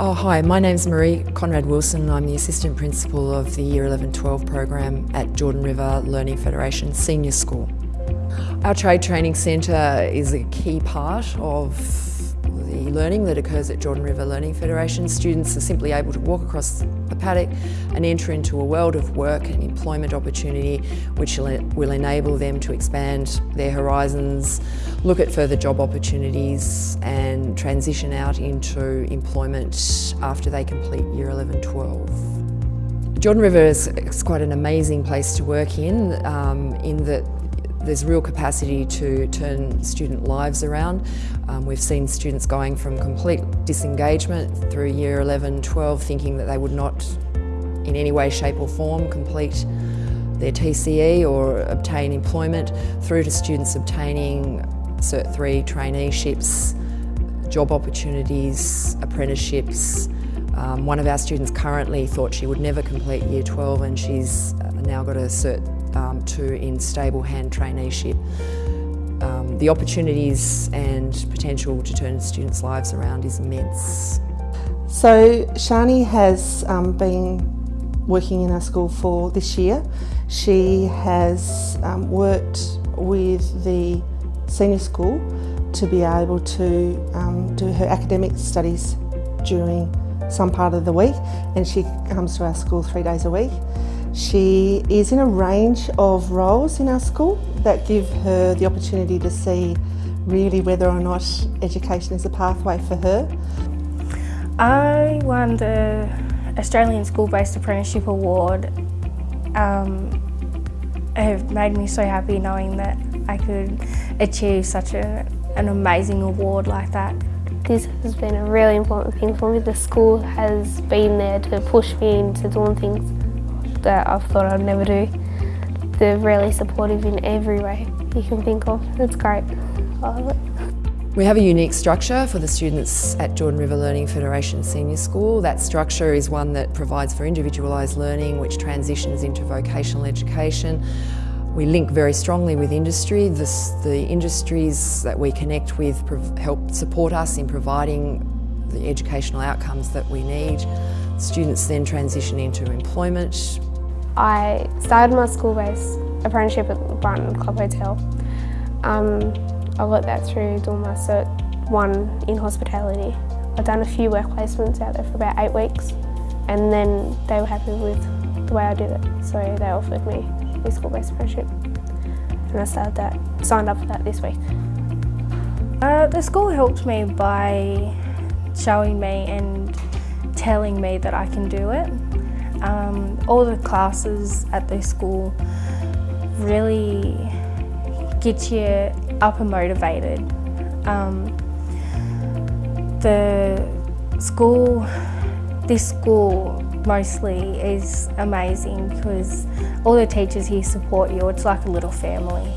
Oh, hi, my name's Marie Conrad Wilson. I'm the Assistant Principal of the Year 11-12 program at Jordan River Learning Federation Senior School. Our Trade Training Centre is a key part of learning that occurs at Jordan River Learning Federation. Students are simply able to walk across the paddock and enter into a world of work and employment opportunity which will enable them to expand their horizons, look at further job opportunities and transition out into employment after they complete Year 11-12. Jordan River is, quite an amazing place to work in, um, in that there's real capacity to turn student lives around. Um, we've seen students going from complete disengagement through year 11, 12, thinking that they would not in any way, shape or form complete their TCE or obtain employment, through to students obtaining Cert 3 traineeships, job opportunities, apprenticeships. Um, one of our students currently thought she would never complete year 12 and she's uh, now got a Cert um, to in stable hand traineeship. Um, the opportunities and potential to turn students' lives around is immense. So Shani has um, been working in our school for this year. She has um, worked with the senior school to be able to um, do her academic studies during some part of the week and she comes to our school three days a week. She is in a range of roles in our school that give her the opportunity to see really whether or not education is a pathway for her. I won the Australian School-Based Apprenticeship Award. Um, it made me so happy knowing that I could achieve such a, an amazing award like that. This has been a really important thing for me. The school has been there to push me into doing things that I've thought I'd never do. They're really supportive in every way you can think of. It's great. I love it. We have a unique structure for the students at Jordan River Learning Federation Senior School. That structure is one that provides for individualised learning which transitions into vocational education. We link very strongly with industry. This, the industries that we connect with help support us in providing the educational outcomes that we need. Students then transition into employment, I started my school-based apprenticeship at the Brighton Club Hotel. Um, I got that through doing my Cert 1 in hospitality. I've done a few work placements out there for about eight weeks and then they were happy with the way I did it so they offered me a school-based apprenticeship and I started that, signed up for that this week. Uh, the school helped me by showing me and telling me that I can do it um, all the classes at the school really get you up and motivated. Um, the school, this school mostly is amazing because all the teachers here support you. It's like a little family.